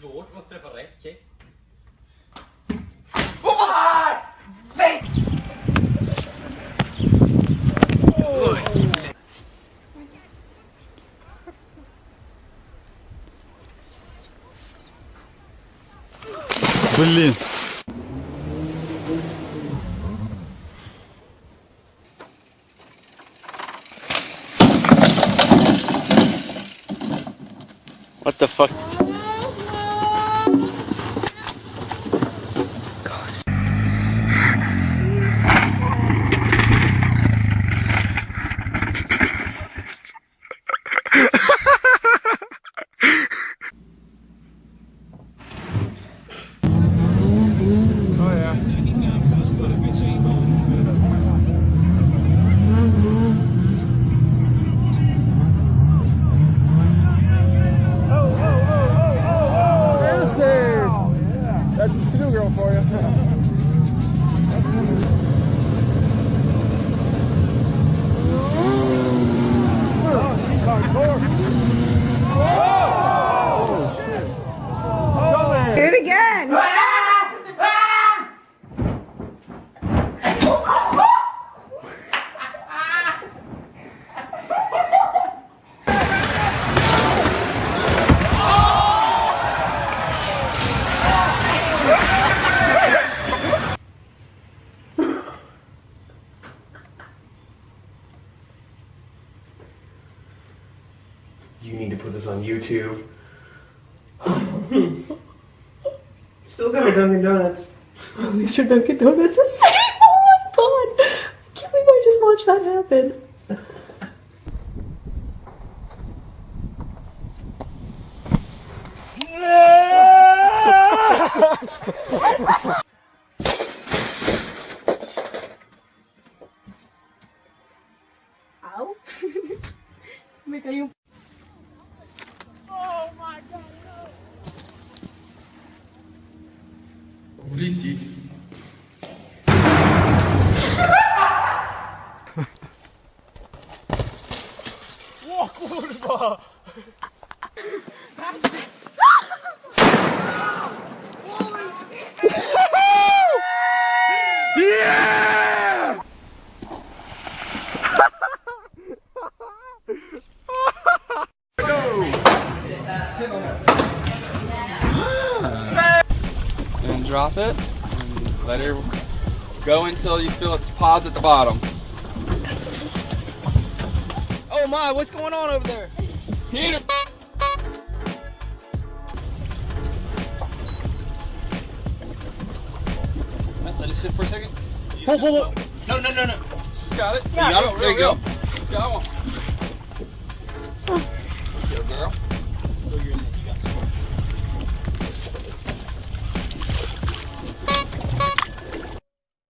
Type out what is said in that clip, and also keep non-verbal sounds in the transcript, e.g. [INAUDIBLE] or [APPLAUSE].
svårt, du måste träffa rätt, okej? Блин. What the fuck? A for you. Oh, she's hardcore. Oh, Do it again. You need to put this on YouTube. Still got my Dunkin' Donuts. [LAUGHS] At least your Dunkin' Donuts is safe. Oh my god. I can't believe I just watched that happen. [LAUGHS] Ow. Влететь. [LAUGHS] О, курва! and drop it. And let her go until you feel its paws at the bottom. Oh my, what's going on over there? Peter! Let it sit for a second. Pull, pull, pull. No, no, no, no. Got it. Yeah, you got it. There you go. Got one. Good girl until you're in the